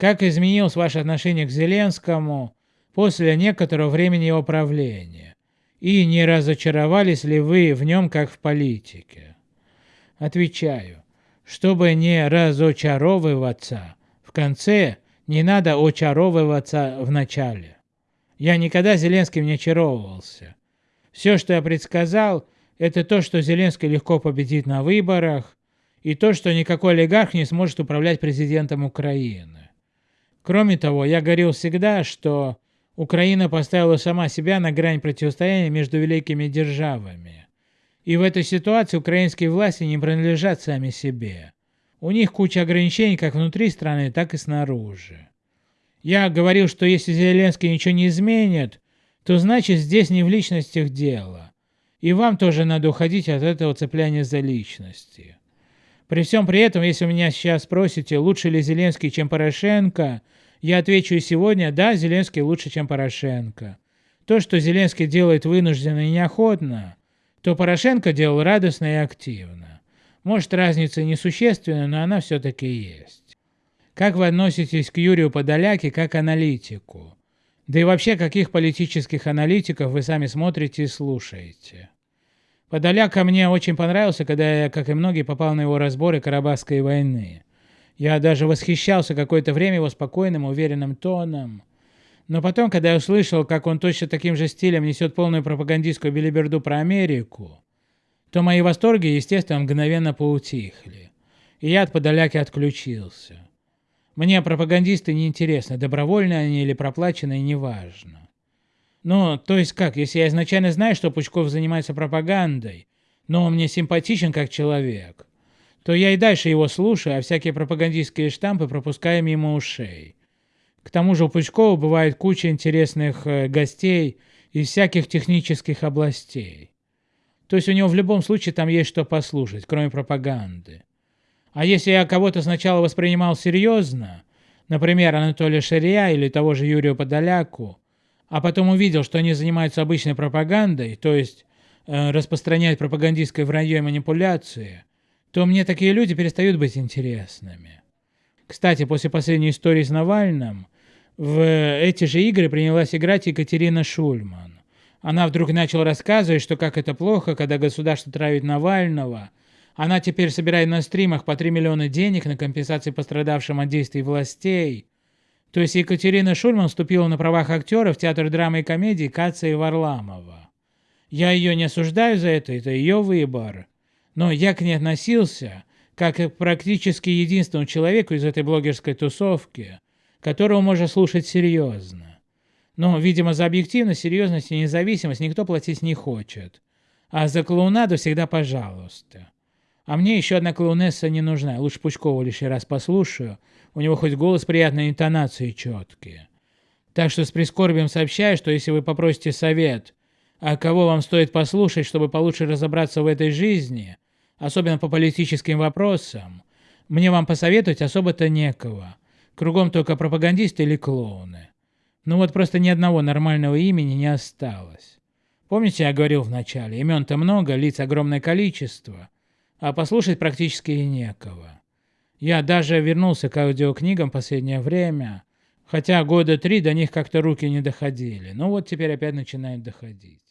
Как изменилось ваше отношение к Зеленскому после некоторого времени его правления? И не разочаровались ли вы в нем как в политике? Отвечаю, чтобы не разочаровываться в конце, не надо очаровываться в начале. Я никогда Зеленским не очаровывался. Все, что я предсказал, это то, что Зеленский легко победит на выборах, и то, что никакой олигарх не сможет управлять президентом Украины. Кроме того, я говорил всегда, что Украина поставила сама себя на грань противостояния между великими державами. И в этой ситуации украинские власти не принадлежат сами себе. У них куча ограничений как внутри страны, так и снаружи. Я говорил, что если Зеленский ничего не изменит, то значит здесь не в личностях дело. И вам тоже надо уходить от этого цепляния за личности. При всем при этом, если меня сейчас спросите, лучше ли Зеленский, чем Порошенко, я отвечу и сегодня, да, Зеленский лучше, чем Порошенко. То, что Зеленский делает вынужденно и неохотно, то Порошенко делал радостно и активно. Может, разница несущественна, но она все-таки есть. Как вы относитесь к Юрию Подоляке как аналитику? Да и вообще, каких политических аналитиков вы сами смотрите и слушаете? Подоляка мне очень понравился, когда я, как и многие, попал на его разборы Карабахской войны. Я даже восхищался какое-то время его спокойным, уверенным тоном. Но потом, когда я услышал, как он точно таким же стилем несет полную пропагандистскую билиберду про Америку, то мои восторги, естественно, мгновенно поутихли. И я от Подоляки отключился. Мне пропагандисты не интересны, добровольные они или проплаченные, неважно. Ну, то есть как, если я изначально знаю, что Пучков занимается пропагандой, но он мне симпатичен как человек, то я и дальше его слушаю, а всякие пропагандистские штампы пропускаю мимо ушей. К тому же у Пучкова бывает куча интересных э, гостей из всяких технических областей. То есть у него в любом случае там есть что послушать, кроме пропаганды. А если я кого-то сначала воспринимал серьезно, например, Анатолия Шария или того же Юрия Подоляку, а потом увидел, что они занимаются обычной пропагандой, то есть э, распространяют пропагандистское вранье и манипуляции, то мне такие люди перестают быть интересными. Кстати, после последней истории с Навальным, в эти же игры принялась играть Екатерина Шульман. Она вдруг начала рассказывать, что как это плохо, когда государство травит Навального. Она теперь собирает на стримах по 3 миллиона денег на компенсации пострадавшим от действий властей. То есть Екатерина Шульман вступила на правах актера в театр драмы и комедии Каца и Варламова. Я ее не осуждаю за это, это ее выбор. Но я к ней относился как к практически единственному человеку из этой блогерской тусовки, которого можно слушать серьезно. Но, видимо, за объективность, серьезность и независимость никто платить не хочет. А за клоунаду всегда пожалуйста. А мне еще одна клоунесса не нужна, лучше Пучкову лишний раз послушаю, у него хоть голос приятной интонации четкие. Так что с прискорбием сообщаю, что если вы попросите совет, а кого вам стоит послушать, чтобы получше разобраться в этой жизни, особенно по политическим вопросам, мне вам посоветовать особо-то некого. Кругом только пропагандисты или клоуны. Ну вот просто ни одного нормального имени не осталось. Помните, я говорил вначале, имен-то много, лиц огромное количество – а послушать практически и некого. Я даже вернулся к аудиокнигам последнее время, хотя года три до них как-то руки не доходили, но вот теперь опять начинают доходить.